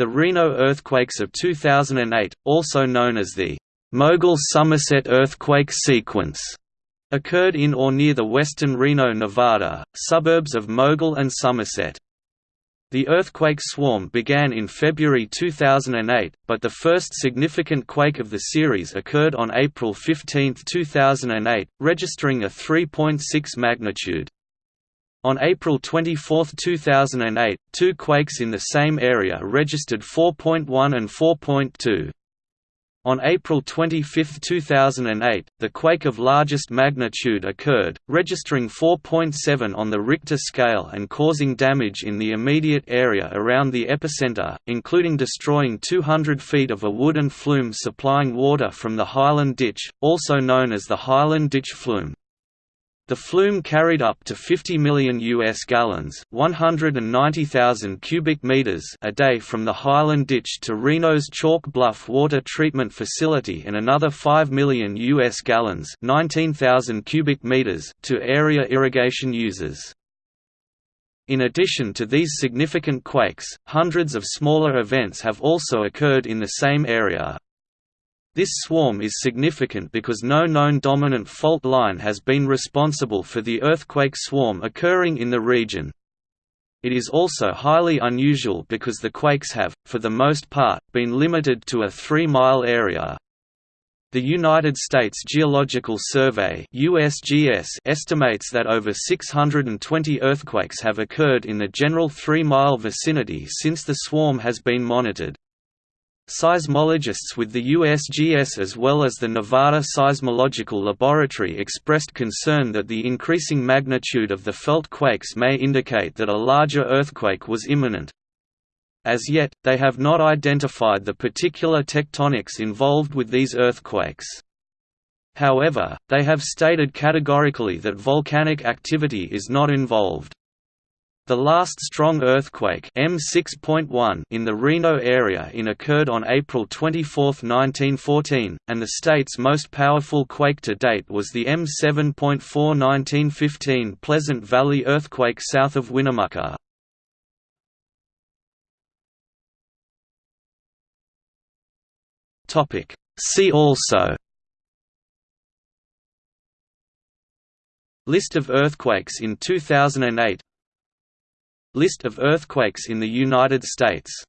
The Reno earthquakes of 2008, also known as the Mogul-Somerset earthquake sequence, occurred in or near the western Reno, Nevada, suburbs of Mogul and Somerset. The earthquake swarm began in February 2008, but the first significant quake of the series occurred on April 15, 2008, registering a 3.6 magnitude. On April 24, 2008, two quakes in the same area registered 4.1 and 4.2. On April 25, 2008, the quake of largest magnitude occurred, registering 4.7 on the Richter scale and causing damage in the immediate area around the epicenter, including destroying 200 feet of a wooden flume supplying water from the Highland Ditch, also known as the Highland Ditch Flume. The flume carried up to 50 million US gallons, 190,000 cubic meters a day from the Highland Ditch to Reno's Chalk Bluff Water Treatment Facility and another 5 million US gallons, 19,000 cubic meters to area irrigation users. In addition to these significant quakes, hundreds of smaller events have also occurred in the same area. This swarm is significant because no known dominant fault line has been responsible for the earthquake swarm occurring in the region. It is also highly unusual because the quakes have, for the most part, been limited to a three-mile area. The United States Geological Survey USGS estimates that over 620 earthquakes have occurred in the general three-mile vicinity since the swarm has been monitored. Seismologists with the USGS as well as the Nevada Seismological Laboratory expressed concern that the increasing magnitude of the felt quakes may indicate that a larger earthquake was imminent. As yet, they have not identified the particular tectonics involved with these earthquakes. However, they have stated categorically that volcanic activity is not involved. The last strong earthquake M6.1 in the Reno area in occurred on April 24, 1914, and the state's most powerful quake to date was the M7.4 1915 Pleasant Valley earthquake south of Winnemucca. See also List of earthquakes in 2008 List of earthquakes in the United States